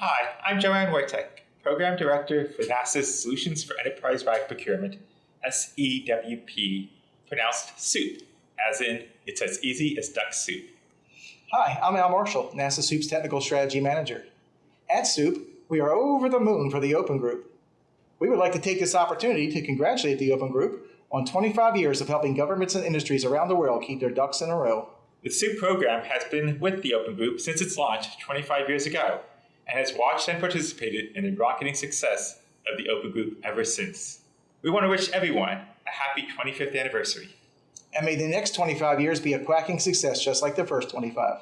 Hi, I'm Joanne Woytek, Program Director for NASA's Solutions for Enterprise-Wide Procurement, SEWP, pronounced SOUP, as in it's as easy as duck soup. Hi, I'm Al Marshall, NASA SEWP's Technical Strategy Manager. At SEWP, we are over the moon for the Open Group. We would like to take this opportunity to congratulate the Open Group on 25 years of helping governments and industries around the world keep their ducks in a row. The SEWP program has been with the Open Group since its launch 25 years ago and has watched and participated in the rocketing success of the Open Group ever since. We want to wish everyone a happy 25th anniversary. And may the next 25 years be a quacking success just like the first 25.